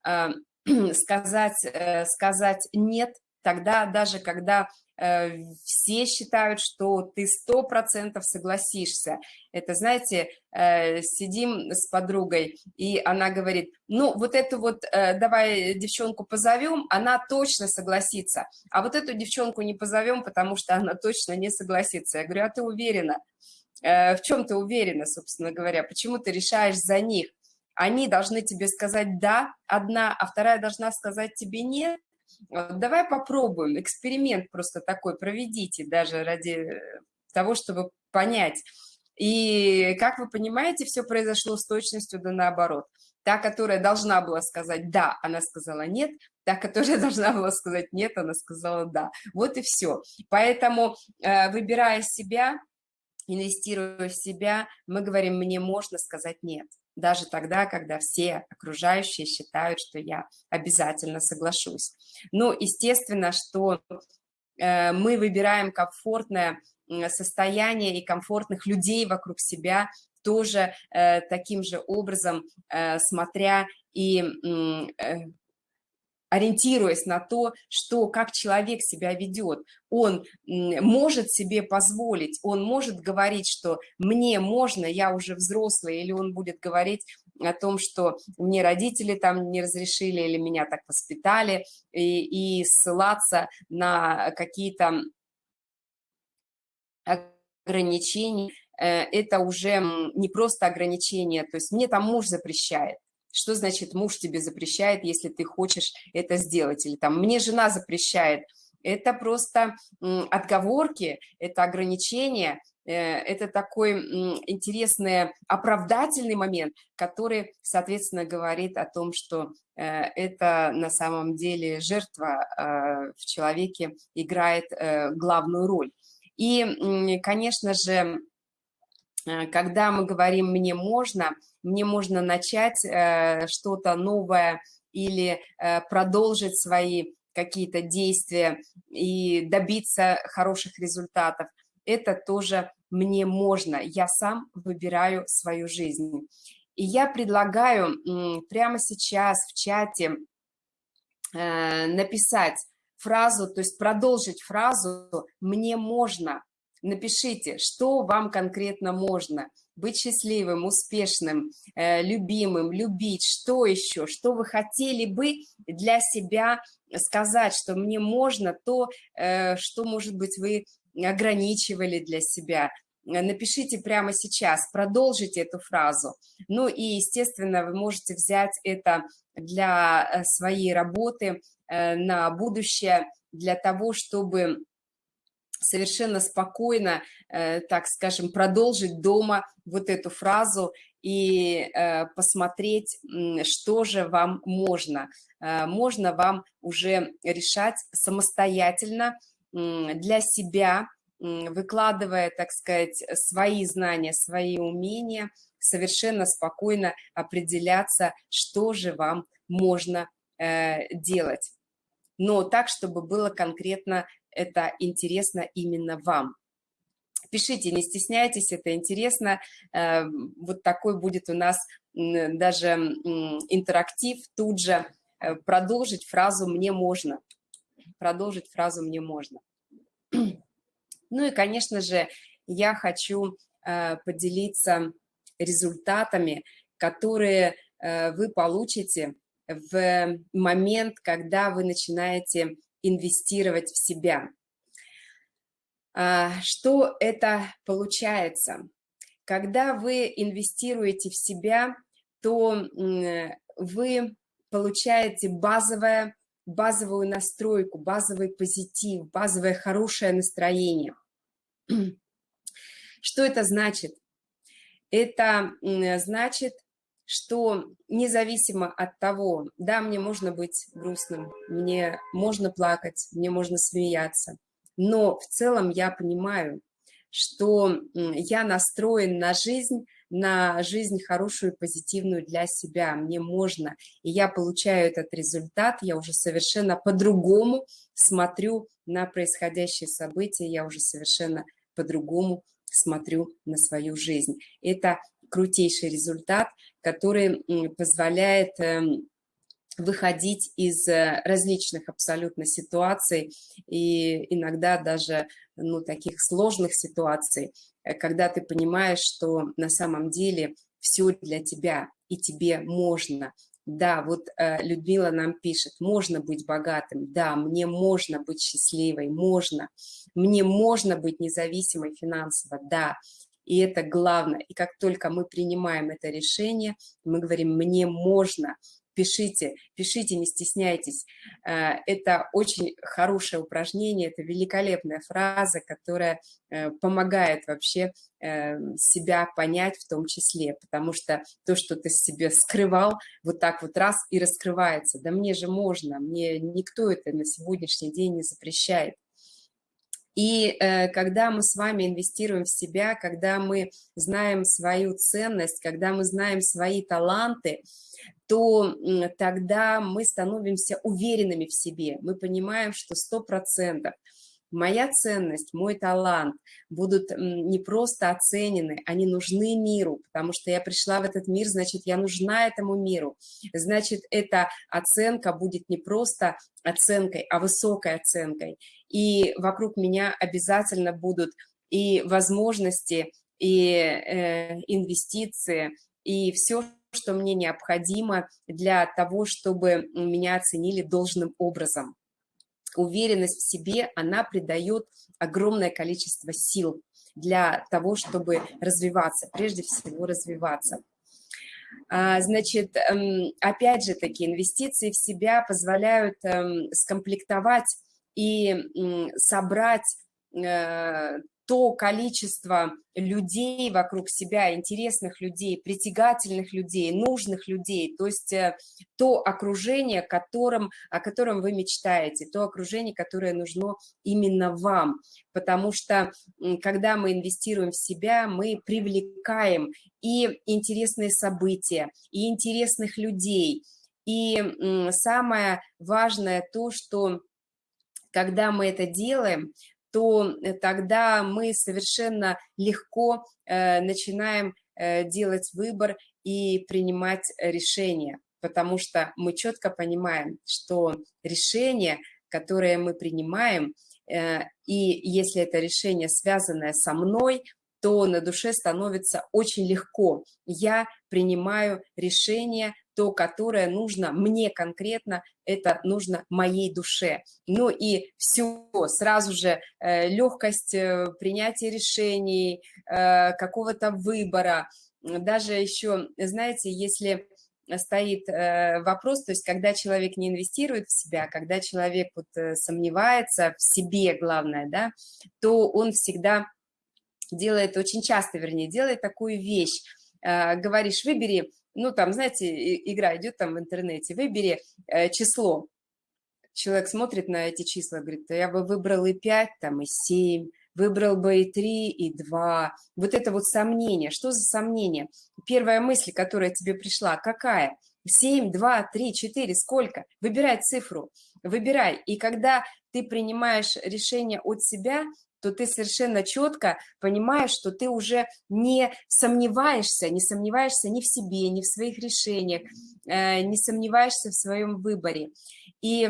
Э, сказать, э, сказать «нет» тогда, даже когда Э, все считают, что ты сто процентов согласишься. Это, знаете, э, сидим с подругой, и она говорит, ну, вот эту вот, э, давай девчонку позовем, она точно согласится, а вот эту девчонку не позовем, потому что она точно не согласится. Я говорю, а ты уверена? В чем ты уверена, собственно говоря? Почему ты решаешь за них? Они должны тебе сказать «да», одна, а вторая должна сказать тебе «нет», Давай попробуем, эксперимент просто такой проведите, даже ради того, чтобы понять. И, как вы понимаете, все произошло с точностью да наоборот. Та, которая должна была сказать «да», она сказала «нет», та, которая должна была сказать «нет», она сказала «да». Вот и все. Поэтому, э, выбирая себя, инвестируя в себя, мы говорим «мне можно сказать нет» даже тогда, когда все окружающие считают, что я обязательно соглашусь. Ну, естественно, что э, мы выбираем комфортное состояние и комфортных людей вокруг себя, тоже э, таким же образом, э, смотря и ориентируясь на то, что как человек себя ведет, он может себе позволить, он может говорить, что мне можно, я уже взрослый, или он будет говорить о том, что мне родители там не разрешили или меня так воспитали, и, и ссылаться на какие-то ограничения, э, это уже не просто ограничения, то есть мне там муж запрещает, что значит муж тебе запрещает, если ты хочешь это сделать, или там мне жена запрещает. Это просто отговорки, это ограничения, э, это такой интересный оправдательный момент, который, соответственно, говорит о том, что э, это на самом деле жертва э, в человеке играет главную роль. И, конечно же, когда мы говорим «мне можно», мне можно начать э, что-то новое или э, продолжить свои какие-то действия и добиться хороших результатов. Это тоже мне можно, я сам выбираю свою жизнь. И я предлагаю прямо сейчас в чате э, написать фразу, то есть продолжить фразу «мне можно». Напишите, что вам конкретно можно – быть счастливым, успешным, э, любимым, любить, что еще, что вы хотели бы для себя сказать, что мне можно то, э, что, может быть, вы ограничивали для себя. напишите прямо сейчас, продолжите эту фразу. Ну и, естественно, вы можете взять это для э, своей работы на будущее, для того, чтобы совершенно спокойно, э, так скажем, продолжить дома вот эту фразу и посмотреть, что же вам можно. Можно вам уже решать самостоятельно для себя, выкладывая, так сказать, свои знания, свои умения, совершенно спокойно определяться, что же вам можно э, делать. Но так, чтобы было конкретно это интересно именно вам. Пишите, не стесняйтесь, это интересно. Э, вот такой будет у нас даже интерактив тут же. Э, продолжить фразу «мне можно». Продолжить фразу «мне можно». Ну и, конечно же, я хочу э, поделиться результатами, которые вы получите в момент, когда вы начинаете инвестировать в себя. А, что это получается? Когда вы инвестируете в себя, то вы получаете базовое базовую настройку, базовый позитив, базовое хорошее настроение. Что это значит? Это значит, что независимо от того, да, мне можно быть грустным, мне можно плакать, мне можно смеяться, но в целом я понимаю, что я настроен на жизнь на жизнь хорошую, позитивную для себя. Мне можно, и я получаю этот результат, я уже совершенно по-другому смотрю на происходящие события, я уже совершенно по-другому смотрю на свою жизнь. Это крутейший результат, который позволяет эм, выходить из э, различных абсолютно ситуаций и иногда даже ну, таких сложных ситуаций, э, когда ты понимаешь, что на самом деле все для тебя и тебе можно. Да, вот э, Людмила нам пишет, можно быть богатым, да, мне можно быть счастливой, можно, мне можно быть независимой финансово, да, и это главное. И как только мы принимаем это решение, мы говорим, мне можно, пишите, пишите, не стесняйтесь. Э, это очень хорошее упражнение, это великолепная фраза, которая э, помогает вообще э, себя понять в том числе, потому что то, что ты себе скрывал, вот так вот раз и раскрывается. Да мне же можно, мне никто это на сегодняшний день не запрещает. И э, когда мы с вами инвестируем в себя, когда мы знаем свою ценность, когда мы знаем свои таланты, то тогда мы становимся уверенными в себе. Мы понимаем, что сто процентов моя ценность, мой талант будут не просто оценены, они нужны миру, потому что я пришла в этот мир, значит, я нужна этому миру. Значит, эта оценка будет не просто оценкой, а высокой оценкой. И вокруг меня обязательно будут и возможности, и э, инвестиции, и все, что мне необходимо для того, чтобы меня оценили должным образом уверенность в себе, она придает огромное количество сил для того, чтобы развиваться, прежде всего развиваться. А, значит, эм, опять же таки, инвестиции в себя позволяют эм, скомплектовать и собрать э, то количество людей вокруг себя, интересных людей, притягательных людей, нужных людей, то есть э, то окружение, которым, о котором вы мечтаете, то окружение, которое нужно именно вам, потому что когда мы инвестируем в себя, мы привлекаем и интересные события, и интересных людей, и самое важное то, что когда мы это делаем, то э, тогда мы совершенно легко э, начинаем э, делать выбор и принимать решения, потому что мы четко понимаем, что решение, которое мы принимаем, и если это решение связанное со мной, то на душе становится очень легко. Я принимаю решение то, которое нужно мне конкретно, это нужно моей душе. Ну и все, сразу же э, легкость э, принятия решений, э, какого-то выбора. Даже еще, знаете, если стоит э, вопрос, то есть когда человек не инвестирует в себя, когда человек вот э, сомневается в себе, главное, да, то он всегда делает, очень часто, вернее, делает такую вещь, говоришь, выбери, ну там, знаете, игра идет там в интернете, выбери число, человек смотрит на эти числа, говорит, я бы выбрал и 5, там, и 7, выбрал бы и 3, и 2. Вот это вот сомнение. Что за сомнение? Первая мысль, которая тебе пришла, какая? 7, 2, 3, 4, сколько? Выбирай цифру, выбирай. И когда ты принимаешь решение от себя, то ты совершенно четко понимаешь, что ты уже не сомневаешься, не сомневаешься ни в себе, ни в своих решениях, э, не сомневаешься в своем выборе. И,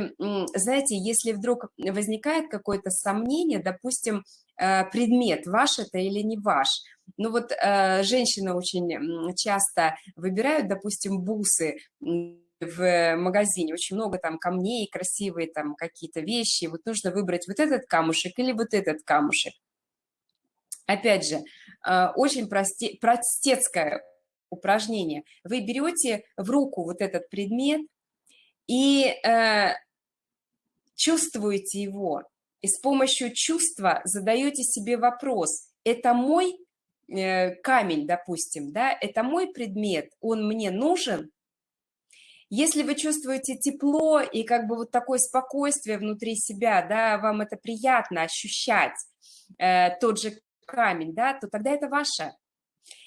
знаете, если вдруг возникает какое-то сомнение, допустим, Э, предмет, ваш это или не ваш. Ну вот э, женщины очень часто выбирают, допустим, бусы в магазине, очень много там камней, красивые там какие-то вещи, вот нужно выбрать вот этот камушек или вот этот камушек. Опять же, э, очень просте, простецкое упражнение. Вы берете в руку вот этот предмет и э, чувствуете его, и с помощью чувства задаете себе вопрос, это мой э, камень, допустим, да, это мой предмет, он мне нужен? Если вы чувствуете тепло и как бы вот такое спокойствие внутри себя, да, вам это приятно ощущать, э, тот же камень, да, то тогда это ваше.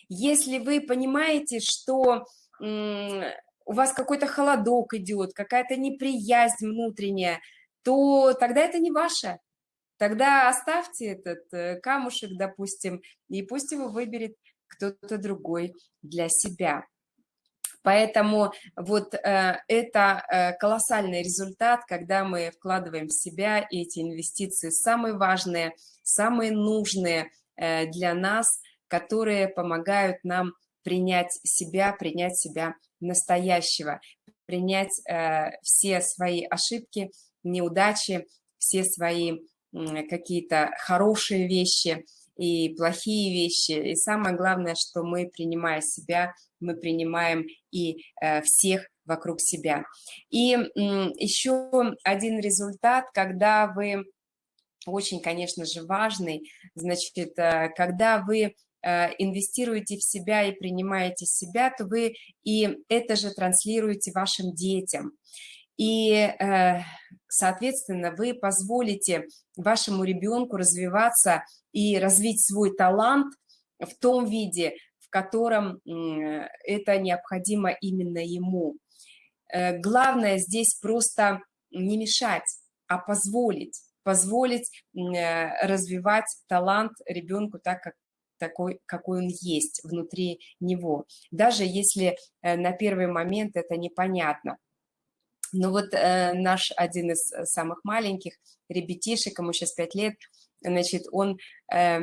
Если вы понимаете, что у вас какой-то холодок идет, какая-то неприязнь внутренняя, то тогда это не ваше. Тогда оставьте этот э, камушек, допустим, и пусть его выберет кто-то другой для себя. Поэтому вот э, это э, колоссальный результат, когда мы вкладываем в себя эти инвестиции, самые важные, самые нужные э, для нас, которые помогают нам принять себя, принять себя настоящего, принять э, все свои ошибки, неудачи, все свои какие-то хорошие вещи и плохие вещи. И самое главное, что мы, принимая себя, мы принимаем и э, всех вокруг себя. И еще один результат, когда вы, очень, конечно же, важный, значит, э, когда вы э, инвестируете в себя и принимаете себя, то вы и это же транслируете вашим детям. И, соответственно, вы позволите вашему ребенку развиваться и развить свой талант в том виде, в котором это необходимо именно ему. Э, главное здесь просто не мешать, а позволить, позволить э, развивать талант ребенку так, как такой, какой он есть внутри него, даже если на первый момент это непонятно. Ну вот э, наш один из э, самых маленьких ребятишек, ему сейчас 5 лет, значит, он э,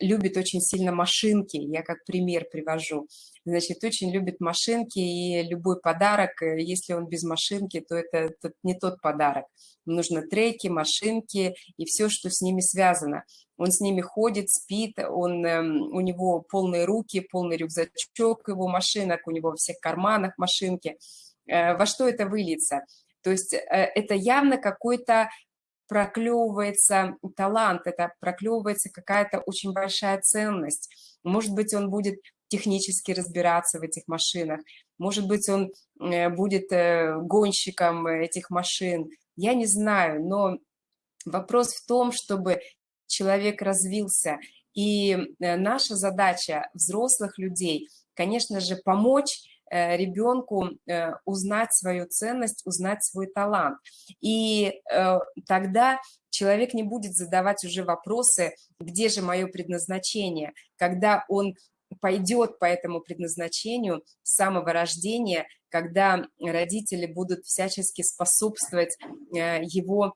любит очень сильно машинки, я как пример привожу. Значит, очень любит машинки, и любой подарок, э, если он без машинки, то это, это не тот подарок. Нужно треки, машинки и все, что с ними связано. Он с ними ходит, спит, он, э, у него полные руки, полный рюкзачок его машинок, у него во всех карманах машинки – Э, во что это выльется. То есть э, это явно какой-то проклевывается талант, это проклевывается какая-то очень большая ценность. Может быть, он будет технически разбираться в этих машинах, может быть, он э, будет гонщиком этих машин, я не знаю, но вопрос в том, чтобы человек развился, и наша задача взрослых людей, конечно же, помочь Э, ребенку э, узнать свою ценность, узнать свой талант. И э, тогда человек не будет задавать уже вопросы, где же мое предназначение, когда он пойдет по этому предназначению с самого рождения, когда родители будут всячески способствовать его,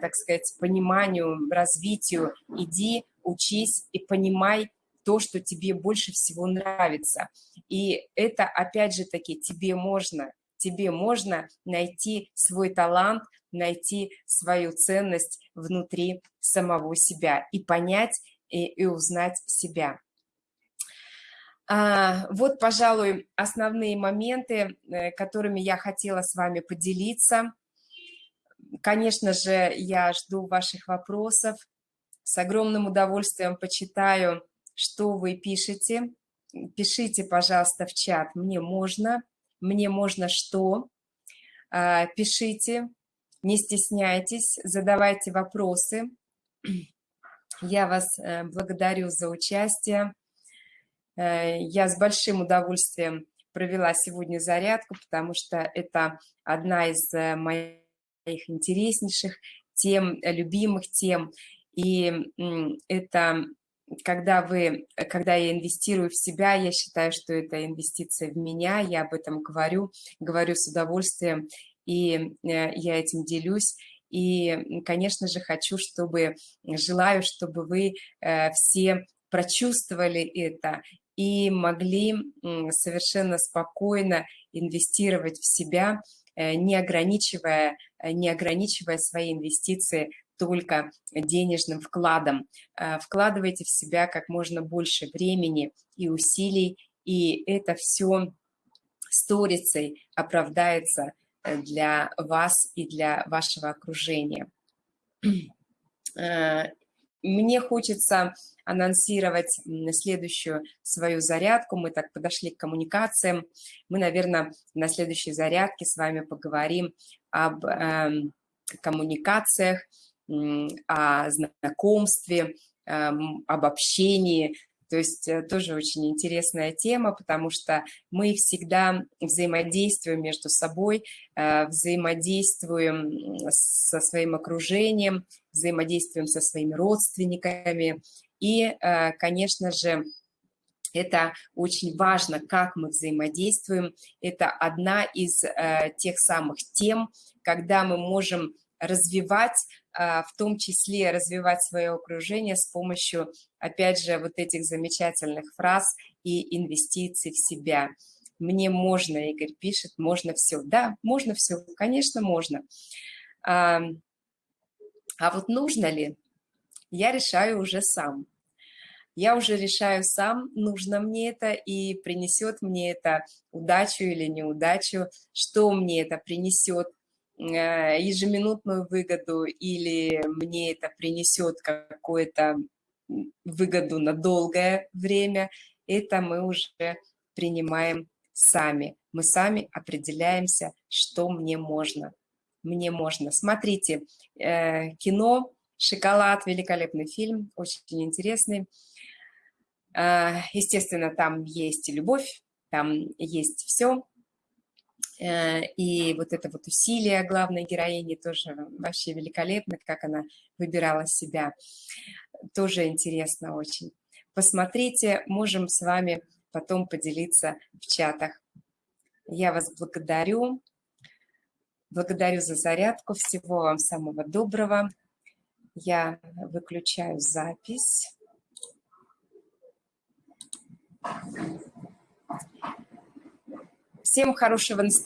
так сказать, пониманию, развитию. Иди, учись и понимай, то, что тебе больше всего нравится. И это, опять же таки, тебе можно, тебе можно найти свой талант, найти свою ценность внутри самого себя и понять и, и узнать себя. А, вот, пожалуй, основные моменты, э, которыми я хотела с вами поделиться. Конечно же, я жду ваших вопросов. С огромным удовольствием почитаю, что вы пишете. Пишите, пожалуйста, в чат «Мне можно», «Мне можно что?». А, пишите, не стесняйтесь, задавайте вопросы. Я вас э, благодарю за участие. Э, я с большим удовольствием провела сегодня зарядку, потому что это одна из э, моих интереснейших тем, любимых тем. И это когда вы, когда я инвестирую в себя, я считаю, что это инвестиция в меня, я об этом говорю, говорю с удовольствием, и я этим делюсь. И, конечно же, хочу, чтобы, желаю, чтобы вы все прочувствовали это и могли совершенно спокойно инвестировать в себя, э, не ограничивая, э, не ограничивая свои инвестиции только денежным вкладом. Э, вкладывайте в себя как можно больше времени и усилий, и это все сторицей оправдается для вас и для вашего окружения. Мне хочется анонсировать следующую свою зарядку. Мы так подошли к коммуникациям. Мы, наверное, на следующей зарядке с вами поговорим об э, коммуникациях, э, о знакомстве, э, об общении, то есть э, тоже очень интересная тема, потому что мы всегда взаимодействуем между собой, э, взаимодействуем со своим окружением, взаимодействуем со своими родственниками. И, э, конечно же, это очень важно, как мы взаимодействуем. Это одна из тех самых тем, когда мы можем развивать, в том числе развивать свое окружение с помощью, опять же, вот этих замечательных фраз и инвестиций в себя. Мне можно, Игорь пишет, можно все. Да, можно все, конечно, можно. А, а вот нужно ли, я решаю уже сам. Я уже решаю сам, нужно мне это и принесет мне это удачу или неудачу, что мне это принесет, ежеминутную выгоду или мне это принесет какую-то выгоду на долгое время, это мы уже принимаем сами. Мы сами определяемся, что мне можно. Мне можно. Смотрите, э, кино «Шоколад», великолепный фильм, очень интересный. Э, естественно, там есть любовь, там есть все, Э, и вот это вот усилие главной героини тоже вообще великолепно, как она выбирала себя. Тоже интересно очень. Посмотрите, можем с вами потом поделиться в чатах. Я вас благодарю. Благодарю за зарядку. Всего вам самого доброго. Я выключаю запись. Всем хорошего настроения.